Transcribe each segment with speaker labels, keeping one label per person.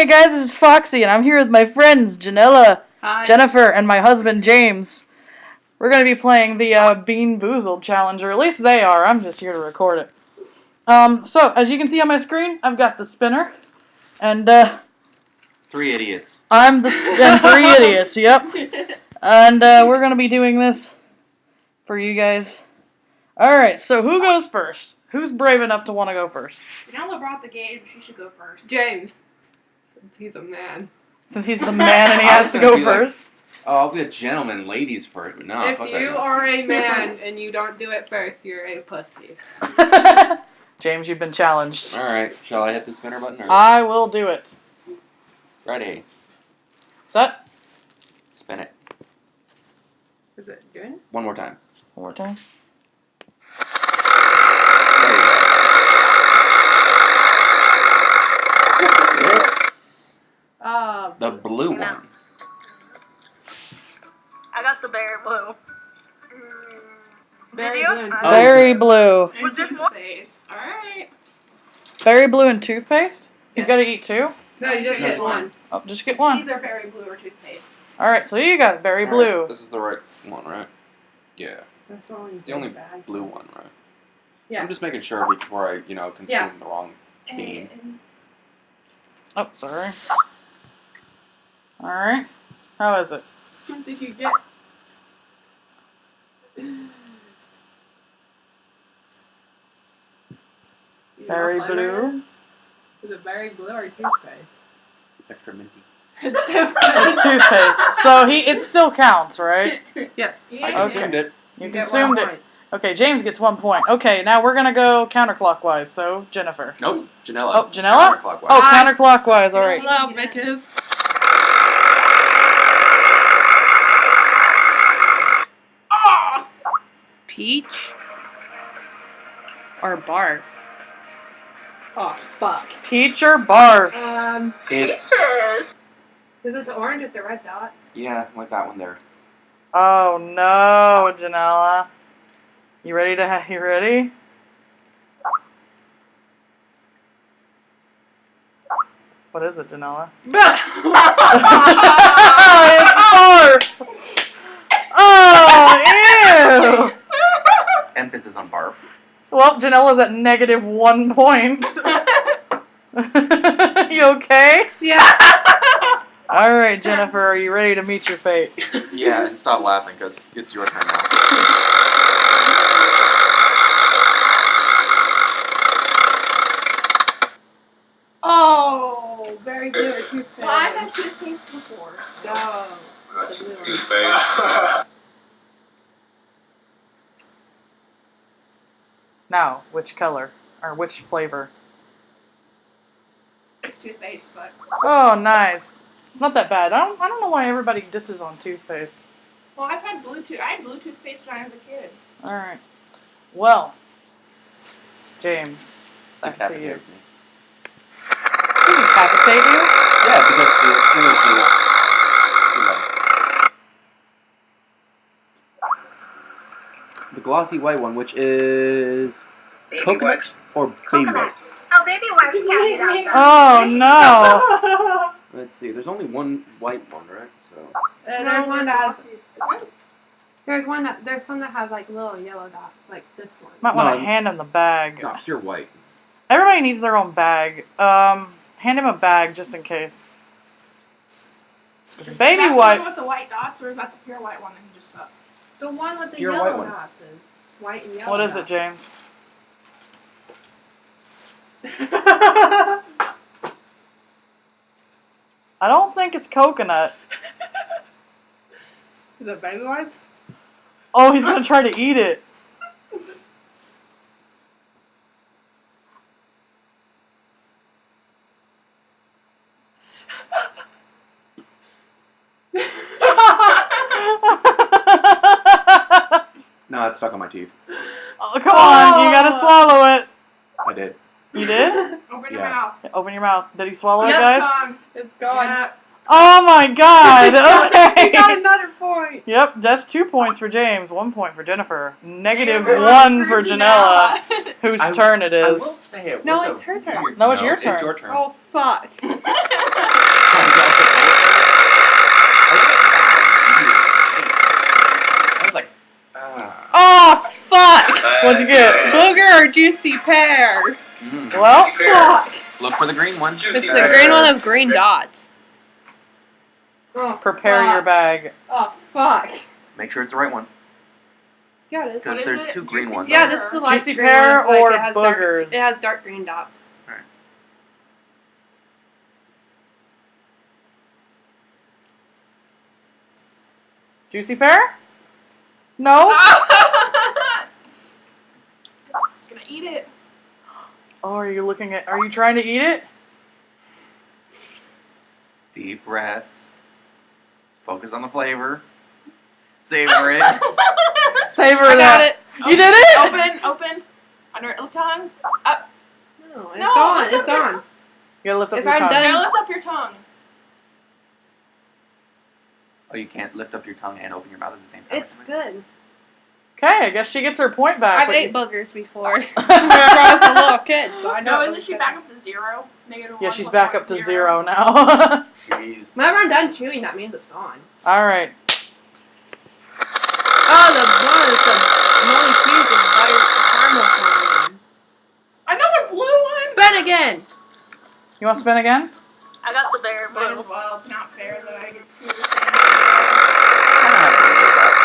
Speaker 1: Hey guys, this is Foxy, and I'm here with my friends Janella,
Speaker 2: Hi.
Speaker 1: Jennifer, and my husband James. We're gonna be playing the uh, Bean Boozled challenge, or at least they are. I'm just here to record it. Um, so as you can see on my screen, I've got the spinner, and uh,
Speaker 3: Three idiots.
Speaker 1: I'm the and three idiots. Yep. And uh, we're gonna be doing this for you guys. All right. So who goes first? Who's brave enough to want to go first?
Speaker 4: Janella brought the game. She should go first.
Speaker 2: James. He's a man.
Speaker 1: Since he's the man and he has to go
Speaker 3: be like-
Speaker 1: first.
Speaker 3: Oh, I'll be a gentleman, ladies first, but no.
Speaker 2: if
Speaker 3: fuck
Speaker 2: you
Speaker 3: noise.
Speaker 2: are a man and you don't do it first, you're a pussy.
Speaker 1: James, you've been challenged.
Speaker 3: All right, shall I hit the spinner button? Or...
Speaker 1: I will do it.
Speaker 3: Ready.
Speaker 1: Set.
Speaker 3: Spin it.
Speaker 2: Is it doing? it?
Speaker 3: One more time.
Speaker 1: One more time.
Speaker 3: There you go. It's
Speaker 2: Uh,
Speaker 3: the blue
Speaker 4: No.
Speaker 3: one.
Speaker 4: I got the berry blue.
Speaker 2: Berry
Speaker 4: Video?
Speaker 2: blue
Speaker 3: Oh,
Speaker 1: Berry blue.
Speaker 4: With
Speaker 2: and toothpaste. Alright.
Speaker 1: Berry blue and toothpaste. He's got to eat two.
Speaker 2: No, you just
Speaker 3: No,
Speaker 2: get
Speaker 3: it's
Speaker 2: one.
Speaker 1: Oh, just get
Speaker 4: It's
Speaker 1: one.
Speaker 4: either berry blue or toothpaste.
Speaker 1: All right. So you got berry
Speaker 3: All right,
Speaker 1: blue.
Speaker 3: This is the right one, right? Yeah.
Speaker 2: That's the only,
Speaker 3: the only
Speaker 2: bag.
Speaker 3: blue one, right?
Speaker 2: Yeah.
Speaker 3: I'm just making sure before I, you know, consume
Speaker 2: Yeah.
Speaker 3: the wrong bean.
Speaker 1: Oh, sorry. All right. How is it?
Speaker 2: What did you get? You
Speaker 1: Berry blue.
Speaker 2: it Is Is it berry blue or toothpaste?
Speaker 3: It's extra minty.
Speaker 2: It's different.
Speaker 1: It's toothpaste. So he it still counts, right?
Speaker 2: yes.
Speaker 4: Yeah.
Speaker 3: I
Speaker 1: Okay.
Speaker 3: consumed it.
Speaker 1: You
Speaker 2: get
Speaker 1: consumed it.
Speaker 2: point.
Speaker 1: Okay, James gets one point. Okay, now we're gonna go counterclockwise. So Jennifer.
Speaker 3: Nope. Janella.
Speaker 1: Oh, Janella?
Speaker 3: Counterclockwise.
Speaker 1: Oh,
Speaker 2: Hi.
Speaker 1: counterclockwise. All right.
Speaker 2: Hello, bitches. Peach or barf? Oh, fuck.
Speaker 1: Teacher barf.
Speaker 2: Um,
Speaker 3: It's
Speaker 4: Peaches!
Speaker 2: is it the orange with the red dots?
Speaker 3: yeah, like that one there.
Speaker 1: Oh no, Janella. You ready to ha- you ready? What is it, Janella? it's barf. Oh, ew.
Speaker 3: Emphasis on barf.
Speaker 1: Well, Janella's at negative one point. you okay?
Speaker 2: yeah.
Speaker 1: All right, Jennifer, are you ready to meet your fate?
Speaker 3: Yeah, and stop laughing because it's your turn now.
Speaker 2: Oh, very blue or toothpaste.
Speaker 4: Well, I've had toothpaste before. So.
Speaker 2: Go. The blue one.
Speaker 5: Toothpaste.
Speaker 1: Now, which color or which flavor?
Speaker 4: It's toothpaste, but.
Speaker 1: Oh, nice. It's not that bad. I don't. I don't know why everybody disses on toothpaste.
Speaker 4: Well, I've had blue tooth. I had blue toothpaste when I was a kid.
Speaker 1: All right. Well, James, back to you.
Speaker 3: Decapitate me.
Speaker 1: Decapitate you?
Speaker 3: Yeah, because the image is too low. The glossy white one, which is
Speaker 5: Baby
Speaker 3: coconut
Speaker 5: wipes.
Speaker 3: or baby
Speaker 6: Coconut.
Speaker 3: wipes.
Speaker 6: Oh, baby wipes can't be that good.
Speaker 1: Oh no!
Speaker 3: Let's see. There's only one white one, right? So
Speaker 2: Uh, there's one that has. There's one that there's some that have like little yellow dots, like this one.
Speaker 1: Might want to
Speaker 3: No.
Speaker 1: hand him the bag.
Speaker 3: not pure white.
Speaker 1: Everybody needs their own bag. Um, hand him a bag just in case.
Speaker 4: Is
Speaker 1: Baby
Speaker 4: that the one
Speaker 1: wipes.
Speaker 4: with the white dots, or is that the pure white one that you just got?
Speaker 2: The one with the
Speaker 3: Pure
Speaker 2: yellow
Speaker 3: white one.
Speaker 2: dots is white and yellow.
Speaker 1: What is it. James? I don't think it's coconut.
Speaker 2: Is it baby wipes?
Speaker 1: Oh, he's gonna try to eat it.
Speaker 3: No, it's stuck on my teeth.
Speaker 1: oh, come on, you gotta oh. swallow it.
Speaker 3: I did.
Speaker 1: You did?
Speaker 4: Open your
Speaker 3: Yeah.
Speaker 4: mouth.
Speaker 1: Open your mouth. Did he swallow it, guys?
Speaker 4: Tongue.
Speaker 2: It's gone.
Speaker 4: Yeah.
Speaker 1: Oh my god!
Speaker 2: you got
Speaker 1: Okay.
Speaker 2: another point.
Speaker 1: Yep, that's two points for James, one point for Jennifer, negative
Speaker 4: Negative
Speaker 1: one for Janella, whose
Speaker 3: I-
Speaker 1: turn it is.
Speaker 3: I will say it
Speaker 2: No, it's her turn.
Speaker 3: weird-
Speaker 1: No, it's your turn.
Speaker 3: It's your turn.
Speaker 2: Oh fuck.
Speaker 3: I was like, ah.
Speaker 1: Oh, fuck! What'd you get?
Speaker 7: Booger or juicy pear?
Speaker 3: Mm.
Speaker 1: Well,
Speaker 7: Fuck.
Speaker 3: Look for the green one.
Speaker 7: It's the green one with green dots.
Speaker 2: Oh,
Speaker 1: prepare
Speaker 2: fuck.
Speaker 1: your bag.
Speaker 2: Oh fuck.
Speaker 3: Make sure it's the right one.
Speaker 2: Yeah, it is.
Speaker 3: Because there's
Speaker 4: it?
Speaker 3: two green
Speaker 4: Juicy
Speaker 3: ones.
Speaker 2: Yeah, this is the light
Speaker 1: Juicy
Speaker 2: green
Speaker 1: pear
Speaker 2: one, like,
Speaker 1: or
Speaker 2: it has dark- it has dark green dots.
Speaker 1: Juicy pear? No?
Speaker 4: It's gonna eat it.
Speaker 1: Oh, are you looking at. Are you trying to eat it?
Speaker 3: Deep breaths. Focus on the flavor. Savor it.
Speaker 1: Savor
Speaker 2: I got
Speaker 1: that.
Speaker 2: it.
Speaker 1: You did it?
Speaker 4: Open, open. Under the tongue.
Speaker 2: No, it's
Speaker 4: No,
Speaker 2: gone. It's gone.
Speaker 1: You gotta lift up
Speaker 2: If
Speaker 1: your
Speaker 2: I'm
Speaker 1: tongue.
Speaker 2: done-
Speaker 4: Now lift up your tongue.
Speaker 3: Oh, you can't lift up your tongue and open your mouth at the same time.
Speaker 2: It's good.
Speaker 1: Okay, I guess she gets her point back.
Speaker 2: I've ate
Speaker 1: you-
Speaker 2: boogers before. when I was a little kid, so I know.
Speaker 4: No,
Speaker 2: it
Speaker 4: isn't she back up to zero? Negative
Speaker 1: Yeah,
Speaker 4: one
Speaker 1: she's back
Speaker 4: one
Speaker 1: up to
Speaker 4: is
Speaker 1: zero now.
Speaker 5: Jeez.
Speaker 2: Whenever I'm done chewing, that means it's gone.
Speaker 1: All right.
Speaker 2: Oh, the one is the moldy cheese and butter caramel corn.
Speaker 4: Another blue one.
Speaker 2: Spin again.
Speaker 1: You want to spin again?
Speaker 6: I got the bear
Speaker 4: Might
Speaker 6: blue.
Speaker 4: as well. It's not fair that I get two of the same.
Speaker 3: I don't have to worry about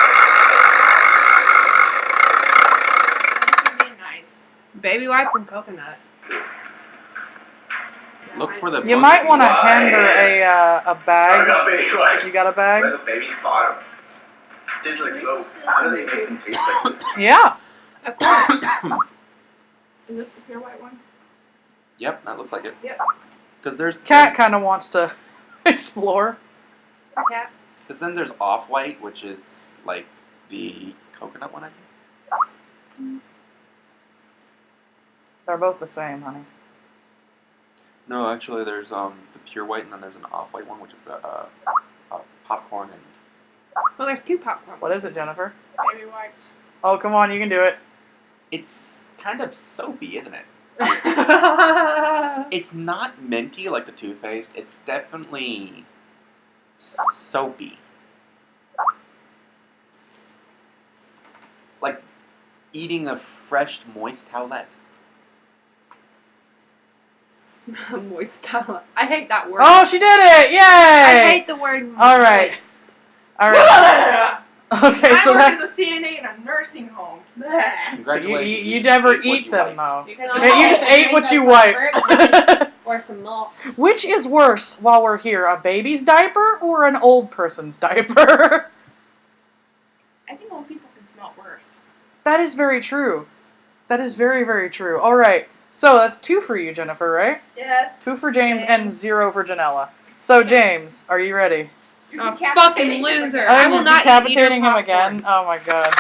Speaker 4: I'm just being nice.
Speaker 2: Baby wipes and coconut.
Speaker 3: Look for the.
Speaker 1: You might want to hand her a uh, a
Speaker 5: I
Speaker 1: bag.
Speaker 5: got baby like
Speaker 1: You got a bag?
Speaker 5: the baby's bottom. Tastes like soap. How do they make them taste like this?
Speaker 1: Yeah.
Speaker 2: Of course.
Speaker 4: Is this the pure white one?
Speaker 3: Yep, that looks like it.
Speaker 2: Yep.
Speaker 3: Because there's
Speaker 1: Cat kind of wants to explore.
Speaker 2: Cat.
Speaker 3: Because then there's off white, which is like the coconut one. I think.
Speaker 1: They're both the same, honey.
Speaker 3: No, actually, there's um the pure white, and then there's an off white one, which is the uh, uh popcorn and.
Speaker 2: Well, there's two popcorn.
Speaker 1: What is it, Jennifer?
Speaker 4: Baby wipes.
Speaker 1: Oh, come on, you can do it.
Speaker 3: It's kind of soapy, isn't it?
Speaker 2: it?
Speaker 3: It's not minty like the toothpaste. It's definitely soapy. Like eating a fresh, moist towelette.
Speaker 2: Moist towel. I hate that word.
Speaker 1: Oh, she did it! Yay!
Speaker 2: I hate the word.
Speaker 1: All right.
Speaker 2: moist.
Speaker 1: All right. Okay,
Speaker 4: I
Speaker 1: so
Speaker 4: work
Speaker 1: that's
Speaker 4: as a CNA in a nursing home.
Speaker 1: So you, you, you never
Speaker 3: ate what
Speaker 1: eat
Speaker 3: you
Speaker 1: them
Speaker 3: wiped.
Speaker 1: though.
Speaker 2: You can
Speaker 1: you just ate what you wiped.
Speaker 2: or some milk.
Speaker 1: Which is worse while we're here, a baby's diaper or an old person's diaper?
Speaker 4: I think old people can smell worse.
Speaker 1: that is very true. That is very, very true. All right. So that's two for you, Jennifer, right?
Speaker 4: Yes.
Speaker 1: Two for James and zero for Janella. So, James, are you ready?
Speaker 4: You're
Speaker 2: Oh, fucking loser.
Speaker 4: again.
Speaker 2: I
Speaker 1: I'm
Speaker 2: will not eat
Speaker 1: decapitating him again. Oh my god.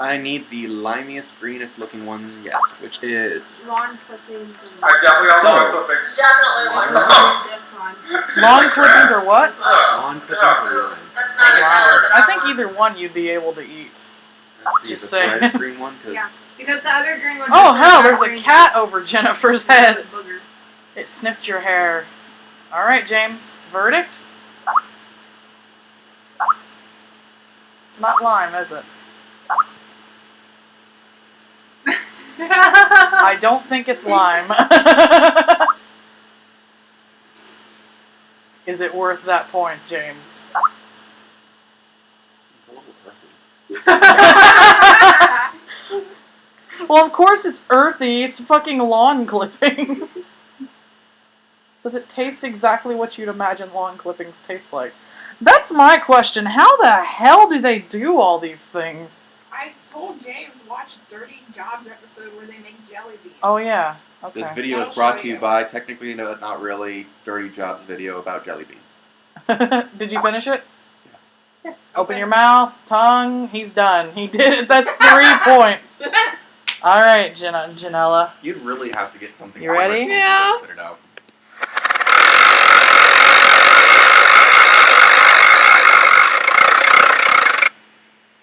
Speaker 3: I need the limiest, greenest looking one yet, which is
Speaker 2: Lawn clippings and.
Speaker 5: I definitely got
Speaker 3: So-
Speaker 5: my clippings.
Speaker 6: Definitely
Speaker 3: Lawn
Speaker 6: one.
Speaker 2: this one.
Speaker 1: Lawn clippings or what?
Speaker 3: lawn clippings or lime.
Speaker 6: That's
Speaker 1: Wow. I think either one you'd be able to eat.
Speaker 3: Let's see
Speaker 1: Just
Speaker 3: the
Speaker 1: saying.
Speaker 3: brightest green one, because
Speaker 2: Yeah. Because the other green one.
Speaker 1: Oh
Speaker 2: has
Speaker 1: hell, there's a
Speaker 2: green
Speaker 1: cat over Jennifer's head.
Speaker 2: booger.
Speaker 1: It sniffed your hair. All right, James. Verdict? It's not lime, is it? I don't think it's lime. is it worth that point, James?
Speaker 3: it's a little earthy.
Speaker 1: well, of course it's earthy. It's fucking lawn clippings. Does it taste exactly what you'd imagine lawn clippings taste like? That's my question. How the hell do they do all these things?
Speaker 4: I told James watch Dirty Jobs episode where they make jelly beans.
Speaker 1: Oh yeah. Okay.
Speaker 3: This video
Speaker 4: That'll
Speaker 3: is brought to you
Speaker 4: you.
Speaker 3: by technically no, not really Dirty Jobs video about jelly beans.
Speaker 1: Did you finish it?
Speaker 2: Yes.
Speaker 1: Open your mouth, tongue. He's done. He did it. That's three points. All right, Jan- Janella.
Speaker 3: You'd really have to get something.
Speaker 1: You ready?
Speaker 3: horrible to
Speaker 2: Yeah.
Speaker 3: Spit it out.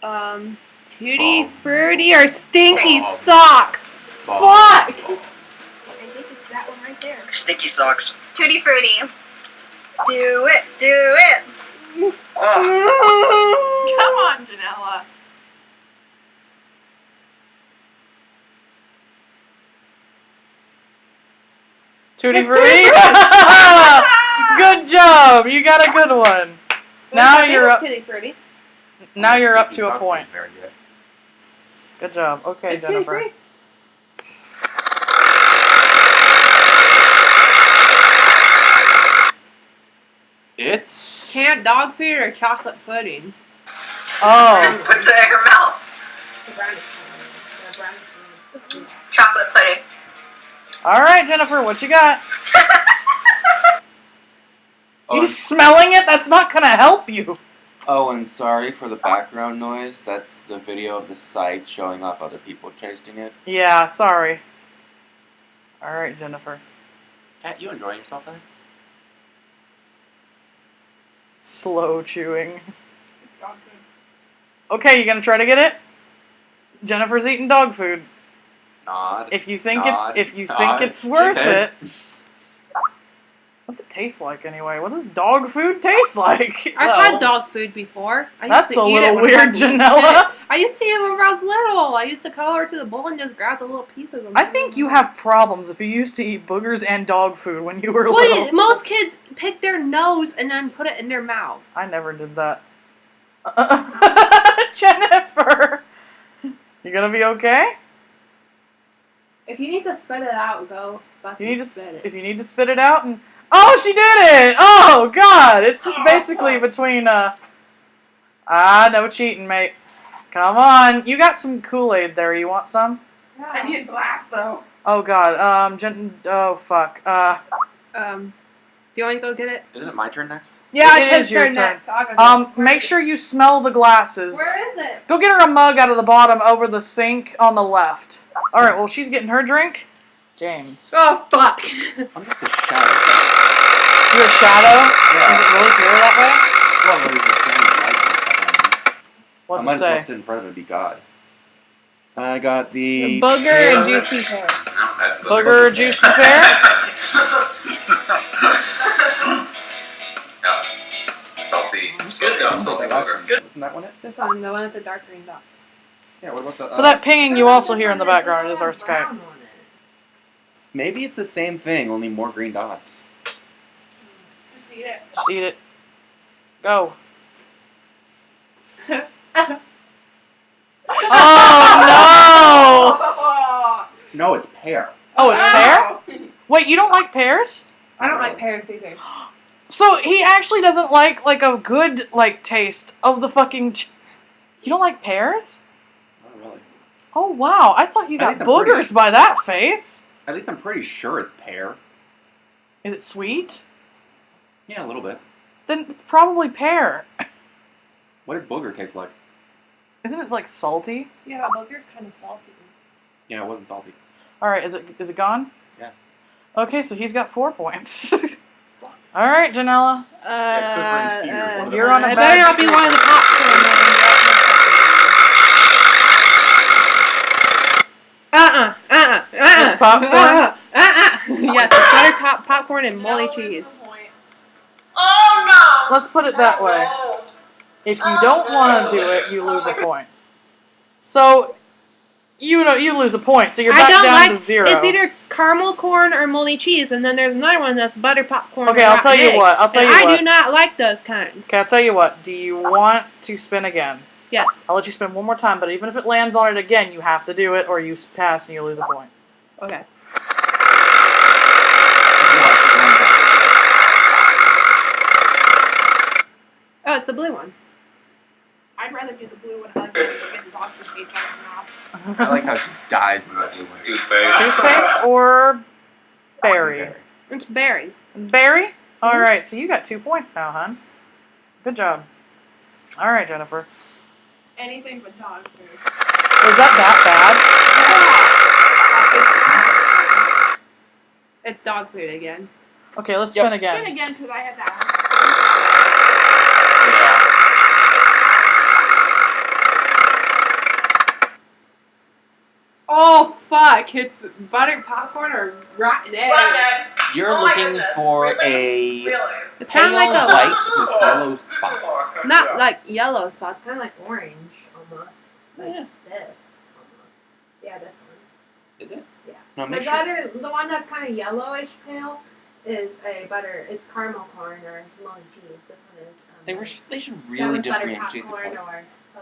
Speaker 2: Um, tutti
Speaker 3: Bomb.
Speaker 2: fruity or stinky
Speaker 3: Bomb.
Speaker 2: socks.
Speaker 3: ball.
Speaker 2: Fuck!
Speaker 4: I think it's that one right there.
Speaker 5: Sticky socks.
Speaker 6: Tutti frutti. Do it, do it.
Speaker 5: Oh,
Speaker 4: Come on, Janella.
Speaker 1: Tutti
Speaker 2: It's
Speaker 1: Frutti. good job. You got a good one. Now you're up. Now you're up to a point.
Speaker 3: Very good.
Speaker 1: Good job. Okay,
Speaker 2: It's
Speaker 1: Jennifer.
Speaker 2: Frutti.
Speaker 3: It's
Speaker 2: dog food or chocolate pudding?
Speaker 1: Oh,
Speaker 6: What's in her mouth?
Speaker 4: The brownish. The brownish.
Speaker 6: Chocolate pudding.
Speaker 1: all right, Jennifer. What you got?
Speaker 3: Oh,
Speaker 1: You smelling it? That's not gonna help you.
Speaker 3: oh, and sorry for the background noise. That's the video of the site showing off other people tasting it.
Speaker 1: Yeah, sorry. All right, Jennifer.
Speaker 3: Cat, you enjoying yourself there?
Speaker 1: Slow chewing.
Speaker 4: It's dog food.
Speaker 1: Okay, you gonna try to get it? Jennifer's eating dog food.
Speaker 3: Nod.
Speaker 1: If you think
Speaker 3: Nod,
Speaker 1: it's if you think it's worth
Speaker 3: shake
Speaker 1: it. What's it taste like anyway? What does dog food taste like?
Speaker 2: I've
Speaker 3: Well-
Speaker 2: had dog food before. I used
Speaker 1: That's
Speaker 2: to
Speaker 1: a
Speaker 2: eat
Speaker 1: little
Speaker 2: it when I
Speaker 1: weird,
Speaker 2: was a little
Speaker 1: Janella.
Speaker 2: I used to eat it when I was little. I used to over to the bowl and just grab the little pieces.
Speaker 1: I think you have problems if you used to eat boogers and dog food when you were
Speaker 2: Well,
Speaker 1: little.
Speaker 2: most kids pick their nose and then put it in their mouth.
Speaker 1: I never did that. Jennifer, you gonna be okay?
Speaker 2: If you need to spit it out, go.
Speaker 1: You need to
Speaker 2: spit it.
Speaker 1: if you need to spit it out and oh, she did it! Oh God, it's just basically between uh ah no cheating, mate. Come on, you got some Kool Aid there. You want some?
Speaker 4: I need a glass though.
Speaker 1: Oh God, um, Jen- oh fuck, uh,
Speaker 2: Um, do you want to go get it?
Speaker 3: Is it my turn next?
Speaker 2: Yeah,
Speaker 1: It
Speaker 2: it's
Speaker 1: is your
Speaker 2: turn
Speaker 1: turn.
Speaker 2: next. I'll go get
Speaker 1: um, make
Speaker 2: is
Speaker 1: sure you smell the glasses.
Speaker 2: Where is it?
Speaker 1: Go get her a mug out of the bottom over the sink on the left. All right, well she's getting her drink. James,
Speaker 2: Oh fuck!
Speaker 3: I'm just a shadow.
Speaker 1: you're a shadow. Is it really clear that
Speaker 3: Well, there's a standing light behind me.
Speaker 1: way?
Speaker 3: I might
Speaker 1: it
Speaker 3: as well sit in front of it and be God. I got the
Speaker 2: Booger and juicy pear.
Speaker 1: Booger, juicy pear.
Speaker 5: yeah. Salty. Good though. Salty booger. Good.
Speaker 3: Isn't that one it?
Speaker 2: This one, the one with the dark green dots.
Speaker 3: Yeah. What about the? Uh,
Speaker 1: For that pinging you also hear in the background is our Skype.
Speaker 4: Brown on it.
Speaker 3: Maybe it's the same thing, only more green dots.
Speaker 4: Just eat it.
Speaker 1: Just eat it. Go. oh
Speaker 4: Oh,
Speaker 3: No, it's pear.
Speaker 1: Oh, it's pear. Wait, you don't like pears?
Speaker 2: I don't like pears either.
Speaker 1: So he actually doesn't like like a good like taste of the fucking. Ch- you don't like pears?
Speaker 3: Not really.
Speaker 1: Oh wow! I thought you got
Speaker 3: least I'm pretty
Speaker 1: boogers
Speaker 3: su-
Speaker 1: by that face.
Speaker 3: At least I'm pretty sure it's pear.
Speaker 1: Is it sweet?
Speaker 3: Yeah, a little bit.
Speaker 1: Then it's probably pear.
Speaker 3: What did booger taste like?
Speaker 1: Isn't it like salty?
Speaker 2: Yeah, booger's kind of salty.
Speaker 3: Yeah, it wasn't salty.
Speaker 1: All right, is it is it gone?
Speaker 3: Yeah.
Speaker 1: Okay, so he's got four points. All right, Janella.
Speaker 3: Yeah, quick run fear, one of the-
Speaker 1: You're on a
Speaker 2: Uh, it
Speaker 1: bad
Speaker 2: better not be one of the popcorn ones. Uh uh uh uh.
Speaker 1: It's popcorn?
Speaker 2: Uh uh uh. Yes, it's butter top popcorn and moldy
Speaker 4: Janella
Speaker 2: cheese.
Speaker 6: Oh no!
Speaker 1: Let's put it that way. If you don't want to do it, you lose a point. So, you know, you lose a point. So you're
Speaker 2: I
Speaker 1: back
Speaker 2: don't
Speaker 1: down
Speaker 2: like.
Speaker 1: to zero.
Speaker 2: It's either caramel corn or moldy cheese, and then there's another one that's butter popcorn.
Speaker 1: okay, I'll tell
Speaker 2: rotten
Speaker 1: you
Speaker 2: egg.
Speaker 1: what. I'll tell
Speaker 2: And
Speaker 1: you
Speaker 2: I
Speaker 1: what.
Speaker 2: do not like those kinds.
Speaker 1: Okay, I'll tell you what. Do you want to spin again?
Speaker 2: Yes.
Speaker 1: I'll let you spin one more time, but even if it lands on it again, you have to do it, or you pass and you lose a point.
Speaker 2: Okay. Oh, it's the blue one.
Speaker 4: I'd rather do the blue one. I like to just get the dog food taste out of my mouth.
Speaker 3: I like how she dives in the blue one.
Speaker 5: Toothpaste.
Speaker 1: Toothpaste or berry?
Speaker 2: It's berry.
Speaker 1: Berry? All mm-hmm. right, so you got two points now, hon. Good job. All right, Jennifer.
Speaker 4: Anything but dog food.
Speaker 1: Is that that
Speaker 2: It's dog food again.
Speaker 1: Okay, let's
Speaker 3: Yep.
Speaker 1: spin again.
Speaker 4: Spin again because I had that one.
Speaker 2: Oh fuck! It's buttered popcorn or rotten egg.
Speaker 3: You're
Speaker 8: Oh
Speaker 3: looking for
Speaker 8: Really?
Speaker 3: a
Speaker 8: Really?
Speaker 2: It's
Speaker 3: pale
Speaker 2: kind of like a
Speaker 3: white with yellow spots.
Speaker 2: not like yellow spots, kind of like orange almost. Like
Speaker 1: Yeah.
Speaker 2: this. Almost. Yeah, this one.
Speaker 3: Is it?
Speaker 2: Yeah.
Speaker 3: No,
Speaker 2: The
Speaker 3: make sure.
Speaker 2: butter, the one that's kind of yellowish pale, is a butter. It's caramel corn or molly cheese. This one is. Um,
Speaker 3: They were. They should really
Speaker 2: one's
Speaker 3: differentiate the
Speaker 2: popcorn
Speaker 3: color.
Speaker 2: or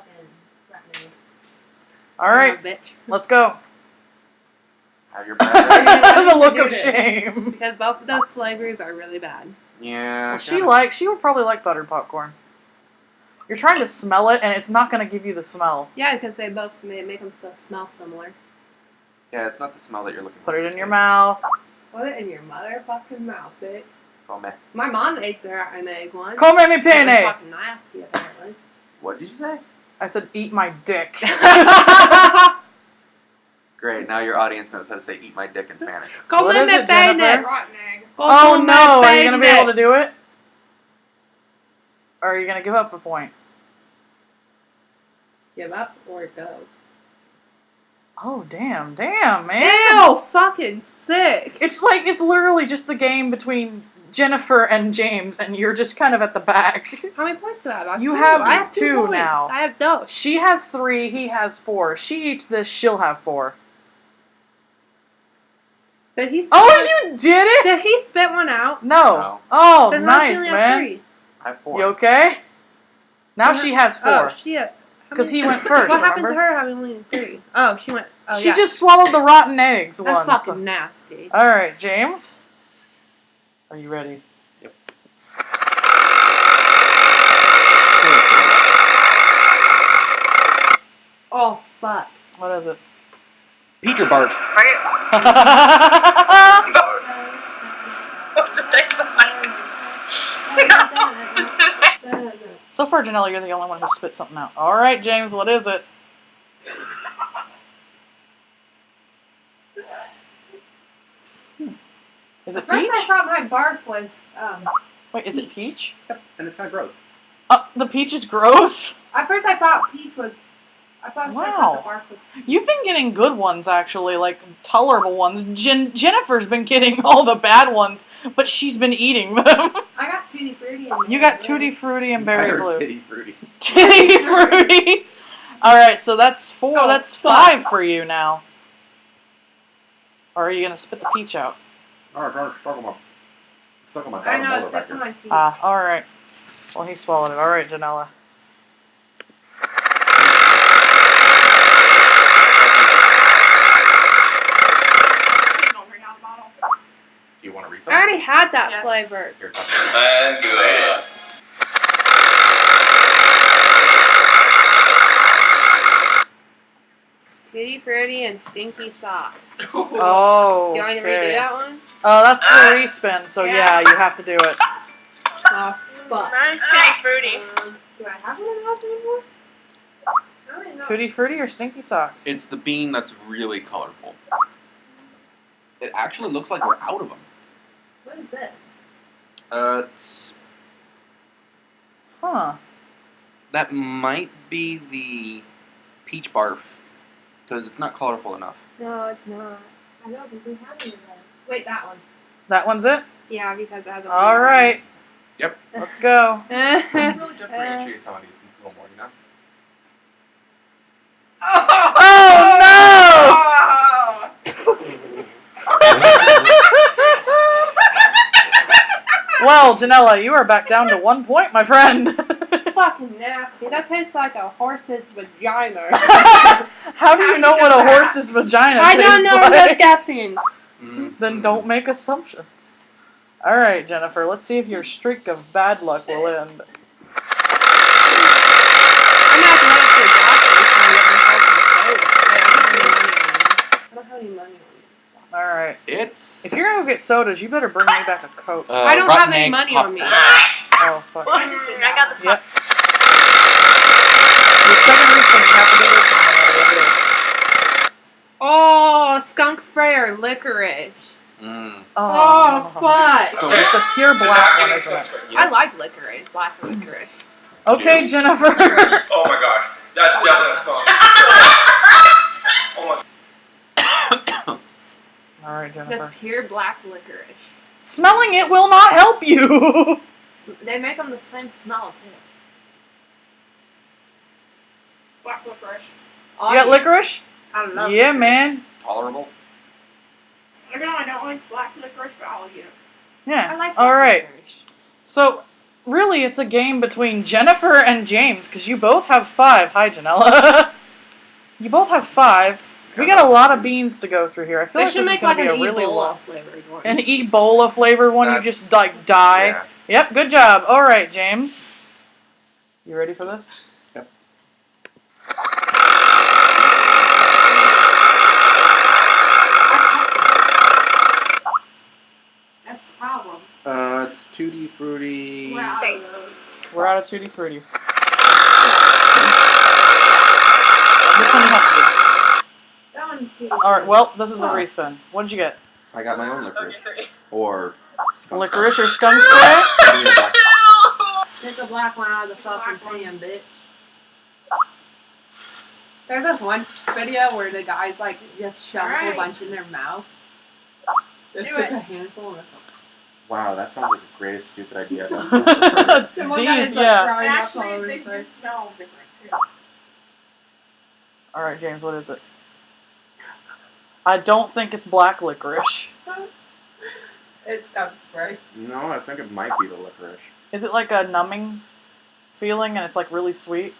Speaker 2: fucking.
Speaker 1: All right,
Speaker 2: Oh, bitch.
Speaker 1: let's go.
Speaker 4: Have your bag.
Speaker 1: the look of shame.
Speaker 2: Because both of those flavors are really bad.
Speaker 4: yeah.
Speaker 1: Well, she
Speaker 4: kinda.
Speaker 1: she would probably like buttered popcorn. You're trying to smell it, and it's not going to give you the smell.
Speaker 2: Yeah, because they both they make them so smell similar.
Speaker 4: Yeah, it's not the smell that you're looking for.
Speaker 1: Put it in your mouth.
Speaker 2: Put it in your motherfucking mouth, bitch.
Speaker 4: Come on.
Speaker 2: My mom ate their an egg once.
Speaker 1: Come at me,
Speaker 2: It was
Speaker 1: penne.
Speaker 2: fucking nasty, apparently.
Speaker 4: What did you say?
Speaker 1: I said, eat my dick.
Speaker 4: Great. Now your audience knows how to say "eat my dick" in Spanish.
Speaker 2: Come
Speaker 1: What
Speaker 2: me
Speaker 1: it, Jennifer?
Speaker 2: pene.
Speaker 6: Rotten egg.
Speaker 1: oh
Speaker 2: Come
Speaker 1: no!
Speaker 2: me
Speaker 1: Are you going to be able to do it? Or are you going to give up a point?
Speaker 2: Give up or go.
Speaker 1: Oh damn, damn, man!
Speaker 2: Ew, fucking sick.
Speaker 1: It's like it's literally just the game between Jennifer and James, and you're just kind of at the back.
Speaker 2: How many points do I have? I
Speaker 1: You have
Speaker 2: I have two,
Speaker 1: two now.
Speaker 2: I have those.
Speaker 1: She has three, he has four. She eats this, she'll have four.
Speaker 2: Did he? Spit
Speaker 1: Oh,
Speaker 2: one-
Speaker 1: you did it!
Speaker 2: Did he spit one out?
Speaker 1: No.
Speaker 4: No.
Speaker 1: Oh,
Speaker 2: Then how does she
Speaker 1: nice,
Speaker 2: have
Speaker 1: man.
Speaker 2: three?
Speaker 4: I have four.
Speaker 1: You okay? Now she has
Speaker 2: Oh
Speaker 1: four.
Speaker 2: shit. How
Speaker 1: Because
Speaker 2: many-
Speaker 1: he went first,
Speaker 2: What happened to her having only three? Oh, she went. Oh,
Speaker 1: she
Speaker 2: yeah.
Speaker 1: just swallowed the rotten eggs
Speaker 2: That's
Speaker 1: once.
Speaker 2: fucking nasty.
Speaker 1: Alright, James. Are you ready? Yep.
Speaker 2: Oh fuck.
Speaker 1: What is it?
Speaker 3: Peter or barf?
Speaker 1: so far, Janella, you're the only one who spit something out. Alright, James, what is it? Hmm. Is it
Speaker 2: At first, I thought my barf was. Um,
Speaker 1: Wait, is it peach?
Speaker 3: Yep. And it's kind of gross.
Speaker 1: Uh, the peach is gross.
Speaker 2: at first, I thought peach was. I thought, I
Speaker 1: Wow.
Speaker 2: thought the barf was.
Speaker 1: You've been getting good ones, actually, like tolerable ones. Jen- Jennifer's been getting all the bad ones, but she's been eating them.
Speaker 2: I got tutti frutti. And
Speaker 1: you got tutti frutti and berry blue.
Speaker 4: Titty fruity.
Speaker 1: Titty fruity. All right, so that's four.
Speaker 2: Oh,
Speaker 1: that's five for you now. Or are you gonna spit the peach out?
Speaker 4: God, it's stuck on my, stuck on my
Speaker 2: I know it's stuck to my feet.
Speaker 1: Ah, all right. Well, he swallowed it. All right, Janella.
Speaker 6: Please don't bring out the bottle.
Speaker 4: Do you want to refill?
Speaker 2: I already had that
Speaker 6: Yes.
Speaker 2: flavor.
Speaker 4: Here, talk
Speaker 5: And good.
Speaker 2: Tutti frutti and stinky socks.
Speaker 1: Oh.
Speaker 2: Do you want me to redo that one?
Speaker 1: Oh, that's the respin. So yeah, you have to do it.
Speaker 2: Oh fuck.
Speaker 6: Mine's tutti frutti.
Speaker 2: Um, do I have one of those anymore? I don't even know.
Speaker 1: Tutti frutti or stinky socks?
Speaker 3: It's the bean that's really colorful. It actually looks like we're out of them.
Speaker 2: What is this?
Speaker 3: Uh, it's-
Speaker 1: Huh.
Speaker 3: that might be the peach barf because it's not colorful enough.
Speaker 2: No, it's not. I don't think we have any of those. Wait, that one.
Speaker 1: That one's it.
Speaker 2: Yeah, because it has a.
Speaker 1: All right.
Speaker 3: Yep.
Speaker 1: Let's go.
Speaker 4: It really differentiates some of these a little more, you know?
Speaker 1: well, Janella, you are back down to one point, my friend.
Speaker 2: Fucking nasty. That tastes like a horse's vagina.
Speaker 1: How do you know what a horse's vagina is?
Speaker 2: I
Speaker 1: tastes
Speaker 2: don't know.
Speaker 1: like?
Speaker 2: I'm guessing.
Speaker 3: Mm.
Speaker 1: Then don't make assumptions. All right, Jennifer. Let's see if your streak of bad luck will end.
Speaker 2: I'm gonna have to run it to the doctor before I get myself some soda. I don't have any money on me.
Speaker 1: All right.
Speaker 3: It's.
Speaker 1: If you're gonna go get sodas, you better bring me back a coke.
Speaker 3: uh,
Speaker 2: I don't have any
Speaker 3: egg
Speaker 2: money on me.
Speaker 1: Oh fuck.
Speaker 6: I just did that.
Speaker 1: Yep. Your second refund, you have to do this one.
Speaker 2: Oh, skunk spray or licorice.
Speaker 3: Mm.
Speaker 2: Oh, fuck.
Speaker 3: So
Speaker 1: It's the pure black one, isn't it?
Speaker 2: I like licorice, black licorice.
Speaker 1: Okay, Jennifer.
Speaker 5: Oh my gosh. That's definitely a skunk. oh my
Speaker 1: All right,
Speaker 2: That's pure black licorice.
Speaker 1: Smelling it will not help you.
Speaker 2: They make them the same smell too.
Speaker 4: Black licorice.
Speaker 2: Oh,
Speaker 1: you got licorice?
Speaker 2: I love
Speaker 1: Yeah,
Speaker 2: licorice.
Speaker 1: man.
Speaker 9: Tolerable.
Speaker 4: I know I don't like black licorice, but I'll eat it.
Speaker 1: Yeah.
Speaker 2: I like
Speaker 1: All
Speaker 2: black
Speaker 1: right.
Speaker 2: licorice.
Speaker 1: So, really, it's a game between Jennifer and James because you both have five. Hi, Janella. you both have five. We got a lot of beans to go through here. I feel
Speaker 2: They
Speaker 1: like
Speaker 2: should
Speaker 1: this is
Speaker 2: make
Speaker 1: gonna
Speaker 2: like
Speaker 1: be
Speaker 2: an
Speaker 1: a really
Speaker 2: Ebola
Speaker 1: long.
Speaker 2: flavored one.
Speaker 1: An Ebola flavored one, you just like die.
Speaker 9: Yeah.
Speaker 1: Yep, good job. All right, James. You ready for this?
Speaker 9: Yep.
Speaker 4: That's the problem.
Speaker 9: Uh, it's tutti frutti.
Speaker 4: We're out of those.
Speaker 1: We're out of Tutti Frutti. This one you have to
Speaker 7: That one's cute.
Speaker 1: do. All right, well, this is a respin. What did you get?
Speaker 9: I got my own licorice. Or skunk.
Speaker 1: Licorice or skunk spray?
Speaker 9: Give me a black-
Speaker 2: Get the black one out of the fucking pan, bitch. There's this one video where the guys like just shove a bunch in their mouth. Just
Speaker 4: Do
Speaker 2: pick a handful and it's like,
Speaker 9: Wow, that sounds like the greatest stupid idea I've ever heard.
Speaker 2: The one guy
Speaker 1: These,
Speaker 2: is, like,
Speaker 1: yeah.
Speaker 2: throwing up all
Speaker 4: Actually, they
Speaker 2: his face.
Speaker 4: just smell different too.
Speaker 1: All right, James, what is it? I don't think it's black licorice.
Speaker 2: It's skunk spray.
Speaker 9: No, I think it might be the licorice.
Speaker 1: Is it like a numbing feeling and it's like really sweet?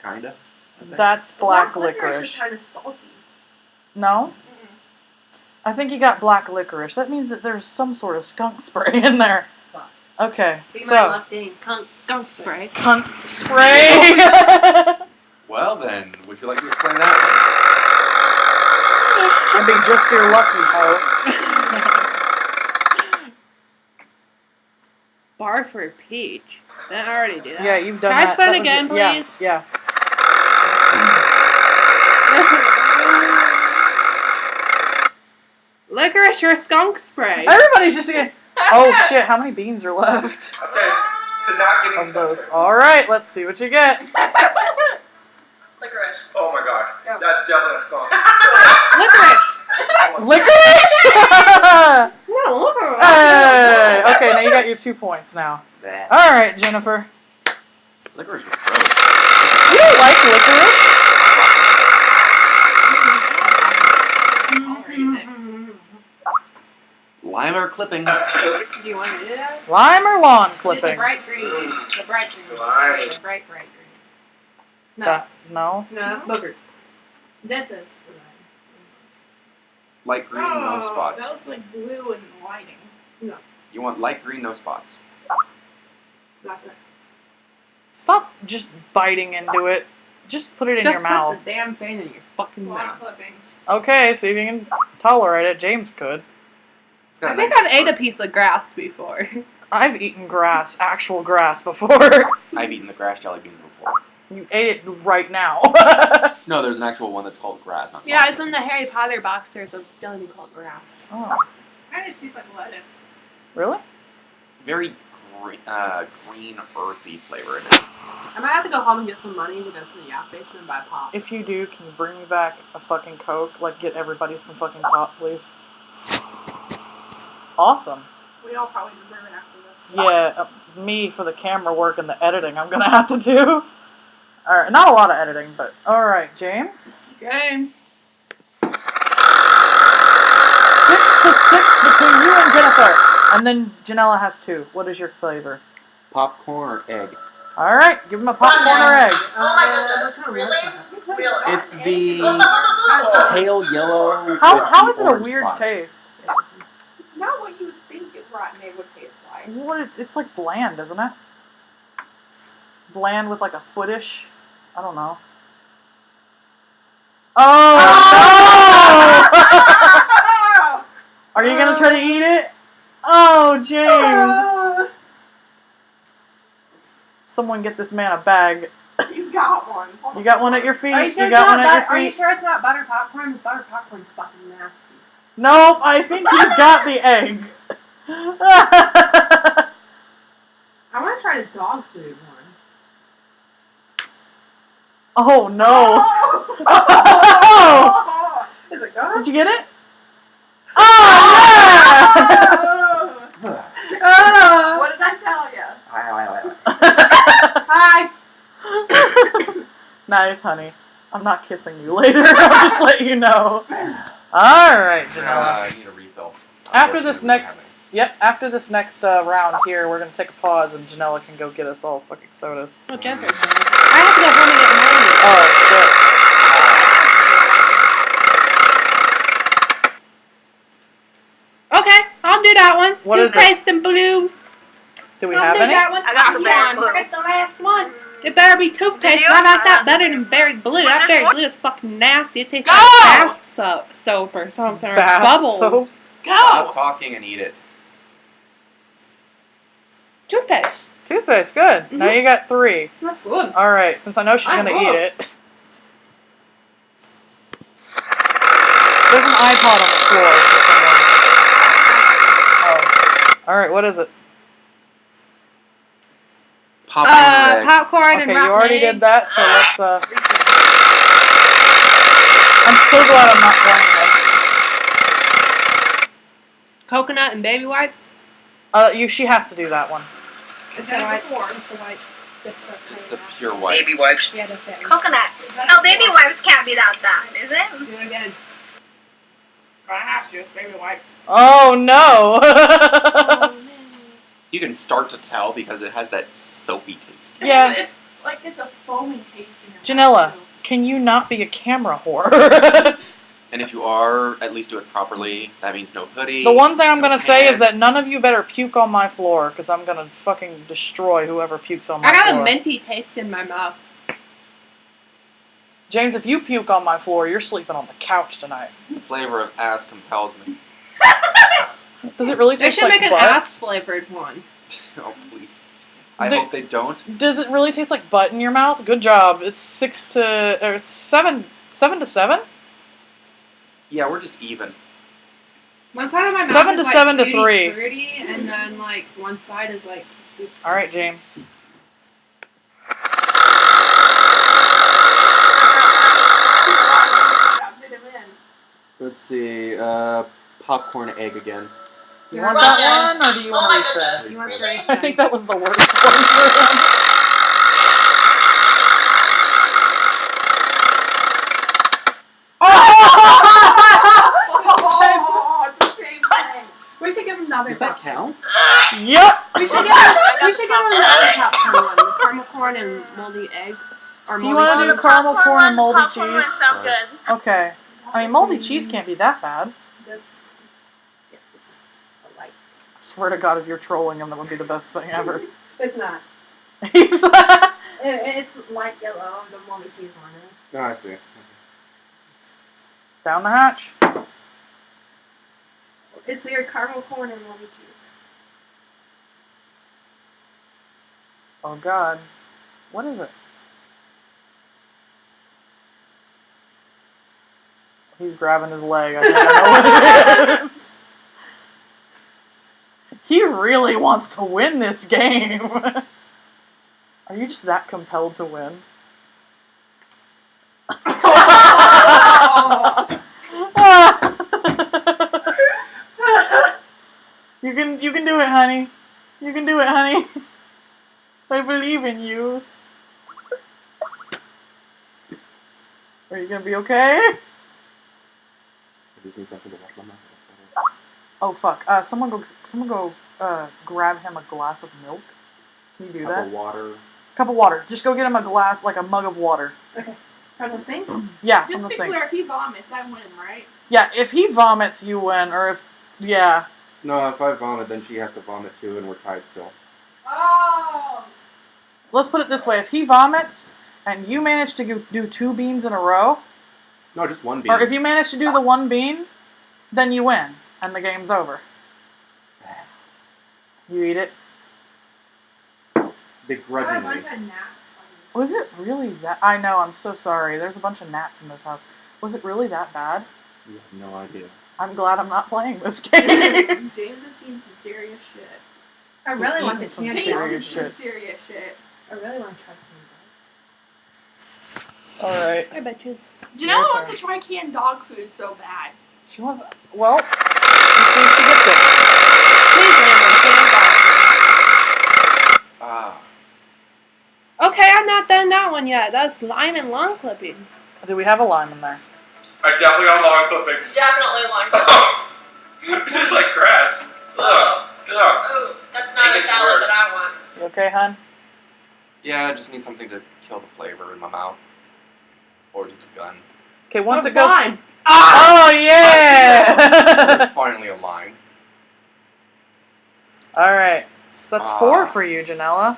Speaker 9: Kinda.
Speaker 1: That's black
Speaker 2: licorice
Speaker 1: licorice.
Speaker 2: is kind of salty.
Speaker 1: No? I think you got black licorice. That means that there's some sort of skunk spray in there.
Speaker 2: Fuck.
Speaker 1: Okay,
Speaker 2: Be my
Speaker 1: so
Speaker 2: left name, skunk, skunk spray.
Speaker 1: cunt spray.
Speaker 9: Well then, would you like to explain that
Speaker 1: I'd be just your lucky hoe.
Speaker 2: Bar for peach. That I already did that.
Speaker 1: Yeah, you've done
Speaker 2: Can I
Speaker 1: that.
Speaker 2: spin
Speaker 1: That was
Speaker 2: again,
Speaker 1: your- yeah,
Speaker 2: please?
Speaker 1: Yeah.
Speaker 2: Licorice or skunk spray?
Speaker 1: Everybody's just getting. Oh shit! How many beans are left
Speaker 5: Okay, to not getting
Speaker 1: of those? All right, let's see what you get.
Speaker 6: Licorice.
Speaker 5: Oh my gosh, that's definitely a skunk.
Speaker 2: Licorice.
Speaker 1: Licorice!
Speaker 2: No, licorice.
Speaker 1: hey! Okay, now you got your two points now.
Speaker 9: one?
Speaker 1: All right, Jennifer.
Speaker 9: Licorice was gross.
Speaker 1: You don't like licorice?
Speaker 4: I'll eat it.
Speaker 9: Lime or clippings?
Speaker 2: Do you want to do that?
Speaker 1: Lime or lawn
Speaker 2: Get the bright
Speaker 1: clippings?
Speaker 2: green one. The bright green one. The bright, bright green. No.
Speaker 1: That- no.
Speaker 2: no, that's booger. This is.
Speaker 9: Light green, no
Speaker 4: Oh,
Speaker 9: spots.
Speaker 4: That looks like blue in the lighting.
Speaker 9: You want light green, no spots.
Speaker 2: Not.
Speaker 1: Stop just biting into it. Just put it in
Speaker 2: Just
Speaker 1: your
Speaker 2: put
Speaker 1: mouth.
Speaker 2: the damn thing in your fucking
Speaker 4: Lawn
Speaker 2: mouth.
Speaker 4: clippings.
Speaker 1: Okay, see if you can tolerate it. James could.
Speaker 9: It's got
Speaker 2: I
Speaker 9: a
Speaker 2: think
Speaker 9: nice
Speaker 2: I've ate a piece of grass before.
Speaker 1: I've eaten grass, actual grass, before.
Speaker 9: I've eaten the grass jelly beans before.
Speaker 1: you ate it right now.
Speaker 9: No, there's an actual one that's called grass, not
Speaker 2: yeah, it's in the Harry Potter box. There's a jelly bean called grass.
Speaker 1: oh,
Speaker 4: Kind of tastes like lettuce.
Speaker 1: Really?
Speaker 9: Very green, uh, green, earthy flavor in it.
Speaker 2: I might have to go home and get some money to go to the gas station and buy pop.
Speaker 1: If you do, can you bring me back a fucking Coke? Like, get everybody some fucking pop, please. Awesome.
Speaker 4: We all probably deserve it after this.
Speaker 1: Yeah, uh, me for the camera work and the editing I'm gonna have to do. Alright, not a lot of editing, but alright, James.
Speaker 2: James.
Speaker 1: Six to six between you and Jennifer. And then Janella has two. What is your flavor?
Speaker 9: Popcorn or egg?
Speaker 1: Alright, give him a popcorn or egg.
Speaker 6: Oh my goodness. Uh, really? Really?
Speaker 9: It's the
Speaker 6: Oh.
Speaker 9: pale yellow.
Speaker 1: How,
Speaker 9: with
Speaker 1: how it a weird
Speaker 9: spots.
Speaker 1: taste?
Speaker 4: It's not what you would think it rotten egg would taste like.
Speaker 1: What it, it's like bland, isn't it? Bland with like a footish. I don't know. Oh, no! Oh! Are you gonna try to eat it? Oh, James! Ah. Someone get this man a bag.
Speaker 4: He's got one.
Speaker 1: You got one at your feet.
Speaker 2: Are you
Speaker 1: You,
Speaker 2: sure, it's
Speaker 1: got
Speaker 2: not
Speaker 1: one at
Speaker 2: but-
Speaker 1: your
Speaker 2: Are you sure it's not butter popcorn? 'Cause butter popcorn's fucking nasty.
Speaker 1: Nope, I think he's got the egg.
Speaker 2: I want to try the dog food one.
Speaker 1: oh no!
Speaker 2: Is it good?
Speaker 1: Did you get it? Oh
Speaker 2: Oh.
Speaker 4: What did I tell you?
Speaker 1: yeah!
Speaker 2: Hi.
Speaker 1: nice, honey. I'm not kissing you later. I'll just let you know. All right,
Speaker 3: Uh, I need a refill.
Speaker 1: After this next- Yep. After this next uh, round here, we're gonna take a pause, and Janella can go get us all fucking sodas.
Speaker 2: Oh, Jennifer's home. I have to go home and get mine.
Speaker 1: Oh shit!
Speaker 2: Okay, I'll do that one.
Speaker 1: What is it?
Speaker 2: Toothpaste and blue.
Speaker 1: Do we
Speaker 2: I'll
Speaker 1: have
Speaker 2: do
Speaker 1: any?
Speaker 2: that one.
Speaker 6: I got the
Speaker 2: Last
Speaker 6: berry
Speaker 2: I got the last one. It better be toothpaste.
Speaker 6: you?
Speaker 2: I like that better than berry blue. That berry blue is fucking nasty. It tastes
Speaker 4: Go!
Speaker 2: like bath soap, soap or something. Or
Speaker 1: Bath
Speaker 2: bubbles.
Speaker 1: soap?
Speaker 3: Stop talking and eat it.
Speaker 2: Toothpaste.
Speaker 1: Toothpaste, good. Now
Speaker 2: Mhm.
Speaker 1: you got three.
Speaker 2: That's good.
Speaker 1: All right, since I know she's
Speaker 2: I'm
Speaker 1: gonna
Speaker 2: full.
Speaker 1: eat it. There's an iPod on the floor. Oh. All right, what is it?
Speaker 9: Pop
Speaker 2: Uh,
Speaker 9: egg.
Speaker 2: popcorn
Speaker 1: Okay,
Speaker 2: and
Speaker 1: you already
Speaker 2: egg.
Speaker 1: did that, so let's. uh... I'm so glad I'm not playing this.
Speaker 2: Coconut and baby wipes.
Speaker 1: Uh, you. She has to do that one.
Speaker 2: It's
Speaker 4: Had
Speaker 2: the
Speaker 4: it
Speaker 2: white.
Speaker 4: before.
Speaker 2: It's the white. It's the,
Speaker 9: pure white.
Speaker 5: Baby wipes.
Speaker 2: Yeah, that's it.
Speaker 6: Coconut. Oh, baby wipes can't be that bad, is it?
Speaker 2: Do it again.
Speaker 4: I have to. It's baby wipes.
Speaker 1: Oh no!
Speaker 9: You can start to tell because it has that soapy taste.
Speaker 1: Yeah.
Speaker 4: It, like it's a foaming taste in your
Speaker 1: Janella.
Speaker 4: mouth.
Speaker 1: Can you not be a camera whore?
Speaker 9: And if you are, at least do it properly. That means no hoodie.
Speaker 1: the one thing I'm gonna
Speaker 9: no
Speaker 1: say is that none of you better puke on my floor, because I'm gonna fucking destroy whoever pukes on my floor.
Speaker 2: I got
Speaker 1: floor.
Speaker 2: a minty taste in my mouth.
Speaker 1: James, if you puke on my floor, you're sleeping on the couch tonight.
Speaker 9: The flavor of ass compels me.
Speaker 1: Does it really taste like butt?
Speaker 2: They
Speaker 1: taste
Speaker 2: should
Speaker 1: like
Speaker 2: make an
Speaker 1: butt?
Speaker 2: ass flavored one.
Speaker 9: oh please. I
Speaker 1: The-
Speaker 9: hope they don't.
Speaker 1: Does it really taste like butt in your mouth? Good job. It's six to or seven, seven to seven.
Speaker 9: Yeah, we're just even.
Speaker 2: One side of my mouth
Speaker 1: Seven
Speaker 2: is
Speaker 1: to
Speaker 2: like
Speaker 1: seven to
Speaker 2: tutti
Speaker 1: three.
Speaker 2: frutti, and then like one side is like.
Speaker 1: All right, James.
Speaker 4: Did him in.
Speaker 3: Let's see. Uh, popcorn egg again.
Speaker 1: You want that one, or do you oh want to respin?
Speaker 2: You want straight?
Speaker 1: I think that was the worst one for him.
Speaker 4: Oh, it's the same thing.
Speaker 2: We should give him another.
Speaker 3: Does that
Speaker 2: popcorn.
Speaker 3: count?
Speaker 1: Yep.
Speaker 2: We should give him. We should give him another popcorn one. The caramel corn and moldy egg. Or
Speaker 1: Do you wanna do caramel corn and moldy
Speaker 6: Popcorn
Speaker 1: cheese?
Speaker 6: sound good.
Speaker 1: Okay. I mean, moldy cheese can't be that bad.
Speaker 2: This- yeah, it's a light.
Speaker 1: I swear to God, if you're trolling him, that would be the best thing ever.
Speaker 2: It's not.
Speaker 1: He's
Speaker 2: it's light yellow. The moldy cheese one.
Speaker 3: Oh, I see.
Speaker 1: down the hatch.
Speaker 2: It's your caramel corn and moldy cheese.
Speaker 1: Oh God, what is it? He's grabbing his leg. I think I know what it is. He really wants to win this game. Are you just that compelled to win? you can you can do it, honey. You can do it, honey. I believe in you. Are you gonna be okay? Oh fuck! Uh, someone go, someone go, uh, grab him a glass of milk. Can you do
Speaker 3: Cup
Speaker 1: that?
Speaker 3: of water.
Speaker 1: Cup of water. Just go get him a glass, like a mug of water. Okay.
Speaker 2: From the sink?
Speaker 1: Yeah,
Speaker 4: Just
Speaker 1: from the
Speaker 4: be
Speaker 1: sink.
Speaker 4: clear, if he vomits, I win, right?
Speaker 1: Yeah, if he vomits, you win. Or if, yeah,
Speaker 3: No, if I vomit, then she has to vomit too, and we're tied still.
Speaker 4: Oh!
Speaker 1: let's put it this way: if he vomits and you manage to do two beans in a row,
Speaker 3: No, just one bean.
Speaker 1: or if you manage to do the one bean, then you win, and the game's over. You eat it.
Speaker 3: Begrudgingly.
Speaker 1: Was it really that? I know. I'm so sorry. There's a bunch of gnats in this house. Was it really that bad?
Speaker 3: You have no idea.
Speaker 1: I'm glad I'm not playing this game.
Speaker 4: James has seen some serious shit.
Speaker 2: I
Speaker 1: He's
Speaker 2: really want
Speaker 1: eating
Speaker 2: the
Speaker 1: some
Speaker 2: candy.
Speaker 1: Serious
Speaker 4: seen some
Speaker 1: shit.
Speaker 4: serious shit.
Speaker 2: I really want to try candy.
Speaker 1: All right.
Speaker 2: I bet you.
Speaker 4: Janella
Speaker 1: Your
Speaker 4: wants to try canned dog food so bad.
Speaker 1: She wants. Well, see if she gets it.
Speaker 2: Please land on canned
Speaker 9: Ah.
Speaker 2: Okay, I've not done that one yet. That's lime and lawn clippings.
Speaker 1: Do we have a lime in there?
Speaker 5: I definitely got lawn clippings.
Speaker 6: Definitely one.
Speaker 5: it tastes like grass. Ugh. Ugh.
Speaker 6: Oh, that's not
Speaker 5: Make
Speaker 6: a
Speaker 5: it
Speaker 6: salad
Speaker 5: worse.
Speaker 6: that I want.
Speaker 1: You okay, hon?
Speaker 9: Yeah, I just need something to kill the flavor in my mouth. Or just a gun.
Speaker 1: Okay, once
Speaker 2: Oh,
Speaker 1: it goes.
Speaker 2: fine.
Speaker 1: Oh yeah!
Speaker 9: It's finally a line.
Speaker 1: All right. So that's
Speaker 9: Ah.
Speaker 1: four for you, Janella.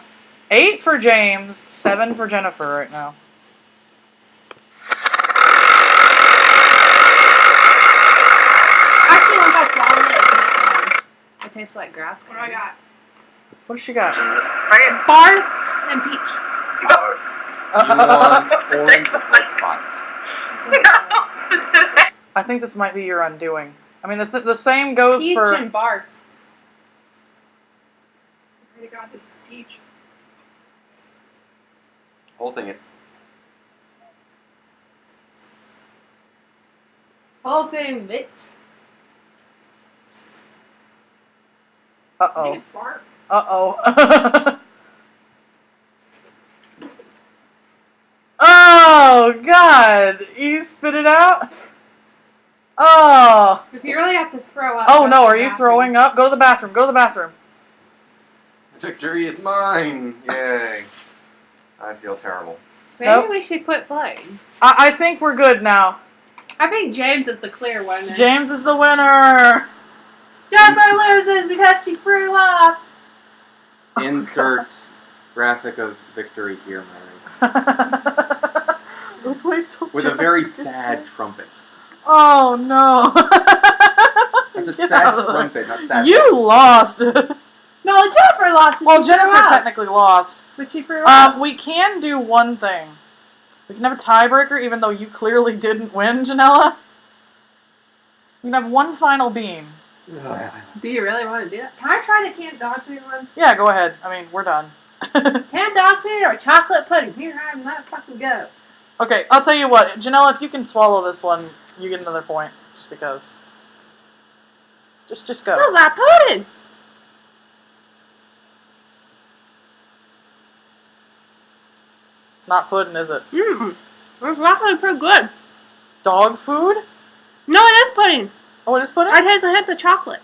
Speaker 1: Eight for James. Seven for Jennifer right now.
Speaker 2: Actually, once I swallow it, it's. Um, it tastes like grass.
Speaker 4: What do I got?
Speaker 1: What does she got?
Speaker 2: Barf and peach.
Speaker 9: You
Speaker 1: Uh,
Speaker 9: uh, uh, uh orange.
Speaker 1: I think this might be your undoing. I mean, the, th- the same goes
Speaker 2: Peach
Speaker 1: for.
Speaker 2: and barf.
Speaker 4: I got this peach.
Speaker 9: Whole thing it.
Speaker 2: Whole thing, bitch.
Speaker 1: Uh oh. Uh oh. oh God! You spit it out. Oh.
Speaker 2: If you really have to throw up.
Speaker 1: Oh no! Are you
Speaker 2: bathroom.
Speaker 1: throwing up? Go to the bathroom. Go to the bathroom.
Speaker 9: Victory is mine! Yay. I feel terrible.
Speaker 2: Maybe
Speaker 1: Nope.
Speaker 2: we should quit playing.
Speaker 1: I, I think we're good now.
Speaker 2: I think James is the clear winner.
Speaker 1: James is the winner.
Speaker 2: Jennifer loses because she threw up.
Speaker 9: Insert graphic of victory here, Mary.
Speaker 1: Let's wait till.
Speaker 9: With a very
Speaker 1: gets
Speaker 9: sad trumpet.
Speaker 1: Oh no!
Speaker 9: That's a
Speaker 1: Get
Speaker 9: sad
Speaker 1: out of there.
Speaker 9: trumpet, not sad.
Speaker 1: You lost.
Speaker 2: No, Jennifer lost.
Speaker 1: well, Jennifer
Speaker 2: up.
Speaker 1: technically lost.
Speaker 2: But she threw up.
Speaker 1: Um, we can do one thing. We can have a tiebreaker, even though you clearly didn't win, Janella. We can have one final beam.
Speaker 2: Do you really want to do that? Can I try the canned dog food one?
Speaker 1: Yeah, go ahead. I mean, we're done.
Speaker 2: Canned dog food or chocolate pudding? Here, I am, let fucking go.
Speaker 1: okay, I'll tell you what, Janella. If you can swallow this one, you get another point, just because. Just, just go.
Speaker 2: Smells like pudding.
Speaker 1: Not pudding, is it?
Speaker 2: Mmm. It's actually pretty good.
Speaker 1: Dog food?
Speaker 2: No, it is pudding.
Speaker 1: Oh, it is pudding.
Speaker 2: I taste a hint of chocolate.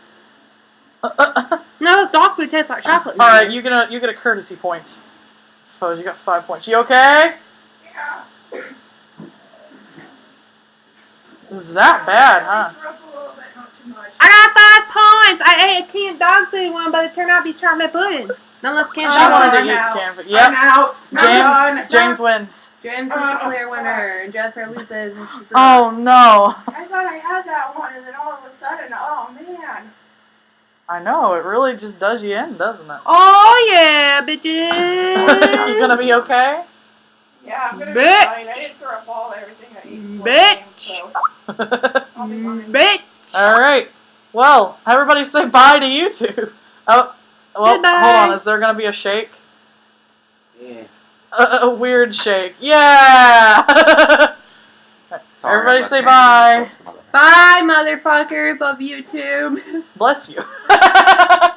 Speaker 1: All
Speaker 2: No, dog food tastes like chocolate.
Speaker 1: All right, you get a you get a courtesy point. I suppose you got five points. You okay?
Speaker 4: Yeah.
Speaker 1: Is that bad, huh?
Speaker 4: Throw up a little bit, not too much.
Speaker 2: I got five points. I ate a canned dog food one, but it turned out to be chocolate pudding. Unless canned
Speaker 1: She
Speaker 4: Oh,
Speaker 2: dog
Speaker 1: wanted to
Speaker 4: I'm
Speaker 1: eat
Speaker 4: out.
Speaker 1: canvas.
Speaker 4: I'm
Speaker 1: Yep.
Speaker 4: out. I'm done.
Speaker 1: James James wins.
Speaker 2: James is the oh. clear winner, and Jennifer loses. And she threw.
Speaker 1: Oh no.
Speaker 4: I thought I had that one, and then all of a sudden, oh man.
Speaker 1: I know, it really just does you in, doesn't it?
Speaker 2: Oh yeah, bitches.
Speaker 1: you gonna be okay?
Speaker 4: Yeah, I'm gonna be
Speaker 2: Bitch.
Speaker 4: fine. I didn't throw up all everything I ate.
Speaker 2: Bitch.
Speaker 4: game, so I'll be fine.
Speaker 2: Bitch.
Speaker 1: Alright. Well, everybody say bye to you two. Oh well
Speaker 2: Goodbye.
Speaker 1: hold on, is there gonna be a shake?
Speaker 9: Yeah.
Speaker 1: A, a weird shake. Yeah
Speaker 9: Sorry,
Speaker 1: Everybody say
Speaker 9: Andy
Speaker 1: bye.
Speaker 9: close to my-
Speaker 2: Bye, motherfuckers of YouTube.
Speaker 1: Bless you.